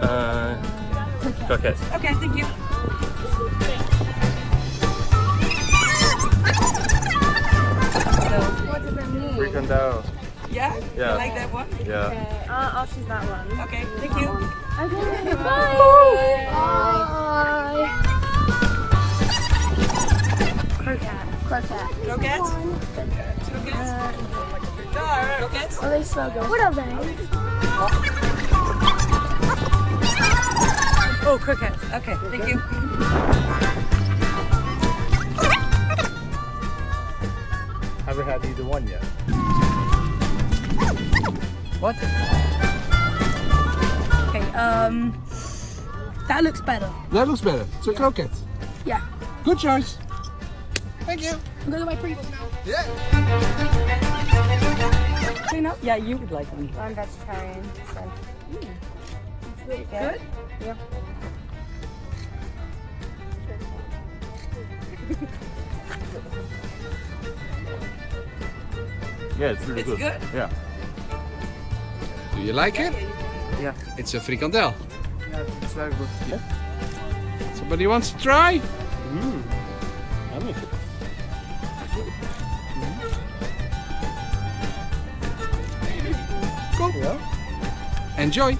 Uh, croquette. Okay, thank you. What does that mean? Frikandel. Yeah? Yeah. You like that one? Yeah. Okay, uh, I'll choose that one. Okay, thank you. Okay, bye. Bye. Croquette. Croquette. Croquettes? Croquettes? Croquettes? Oh, they smell good. What are they? Oh, croquettes. Okay, thank you. Haven't had either one yet. What? Okay, um, that looks better. That looks better. It's a croquette. Yeah. Good choice. Thank you. I'm gonna my Pringles now. Yeah. Clean up? Yeah, you would like one. I'm vegetarian, so. It's really Good? Yeah. Yeah, it's really It's good. good? Yeah. Do you like it? Yeah. It's a frikandel. Yeah, it's very good. Yeah. Somebody wants to try? Mm. Yummy. Cool. Yeah. Enjoy.